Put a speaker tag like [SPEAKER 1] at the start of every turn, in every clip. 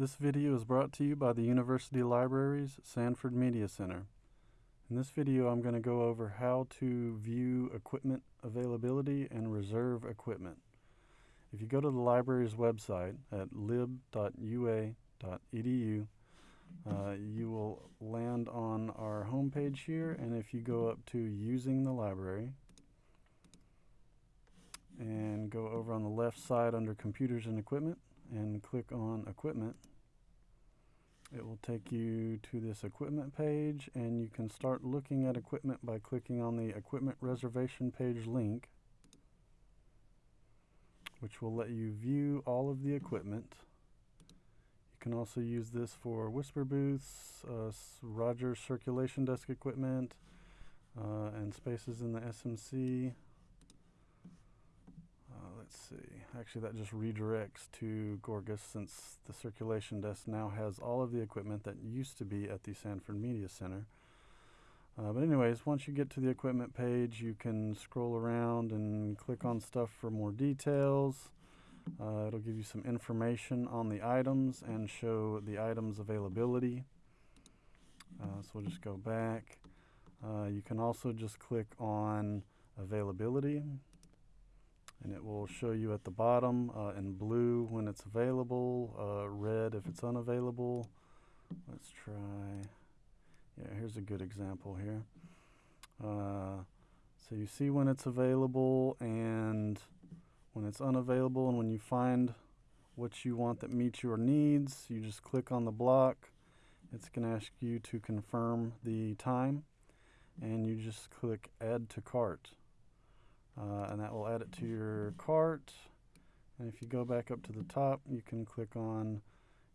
[SPEAKER 1] This video is brought to you by the University Libraries Sanford Media Center. In this video I'm going to go over how to view equipment availability and reserve equipment. If you go to the library's website at lib.ua.edu uh, you will land on our homepage here and if you go up to using the library and go over on the left side under computers and equipment and click on equipment it will take you to this equipment page and you can start looking at equipment by clicking on the equipment reservation page link which will let you view all of the equipment. You can also use this for whisper booths, uh, Rodgers circulation desk equipment, uh, and spaces in the SMC let's see. Actually, that just redirects to Gorgas since the circulation desk now has all of the equipment that used to be at the Sanford Media Center. Uh, but anyways, once you get to the equipment page, you can scroll around and click on stuff for more details. Uh, it'll give you some information on the items and show the items availability. Uh, so we'll just go back. Uh, you can also just click on availability and it will show you at the bottom uh, in blue when it's available, uh, red if it's unavailable. Let's try, yeah, here's a good example here. Uh, so you see when it's available and when it's unavailable and when you find what you want that meets your needs, you just click on the block. It's going to ask you to confirm the time and you just click add to cart uh, and that will add it to your cart. And if you go back up to the top, you can click on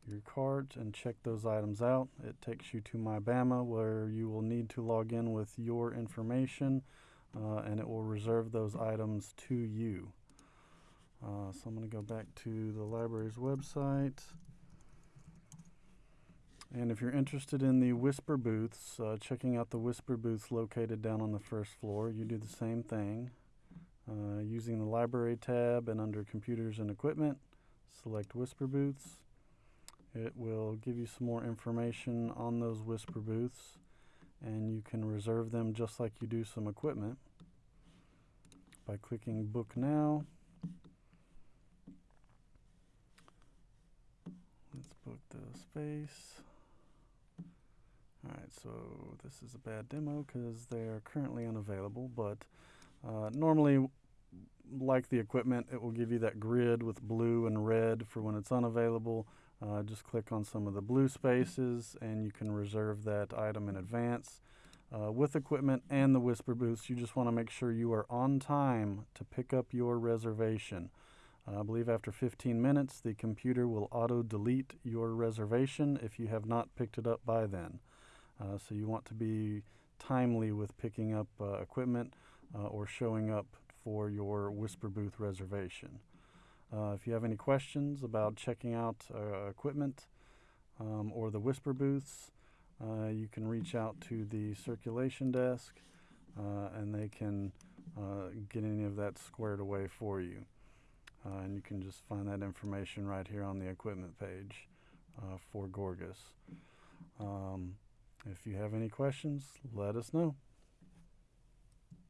[SPEAKER 1] your cart and check those items out. It takes you to MyBama where you will need to log in with your information uh, and it will reserve those items to you. Uh, so I'm going to go back to the library's website. And if you're interested in the Whisper booths, uh, checking out the Whisper booths located down on the first floor, you do the same thing. Uh, using the library tab and under computers and equipment, select Whisper Booths. It will give you some more information on those Whisper Booths and you can reserve them just like you do some equipment by clicking Book Now. Let's book the space. Alright, so this is a bad demo because they are currently unavailable, but uh, normally, like the equipment, it will give you that grid with blue and red for when it's unavailable. Uh, just click on some of the blue spaces and you can reserve that item in advance. Uh, with equipment and the Whisper Booths, you just want to make sure you are on time to pick up your reservation. Uh, I believe after 15 minutes, the computer will auto-delete your reservation if you have not picked it up by then. Uh, so you want to be timely with picking up uh, equipment uh, or showing up for your Whisper Booth reservation. Uh, if you have any questions about checking out uh, equipment um, or the Whisper Booths, uh, you can reach out to the circulation desk uh, and they can uh, get any of that squared away for you. and you can just find that information right here on the equipment page for Gorgas. Um, if you have any questions, let us know.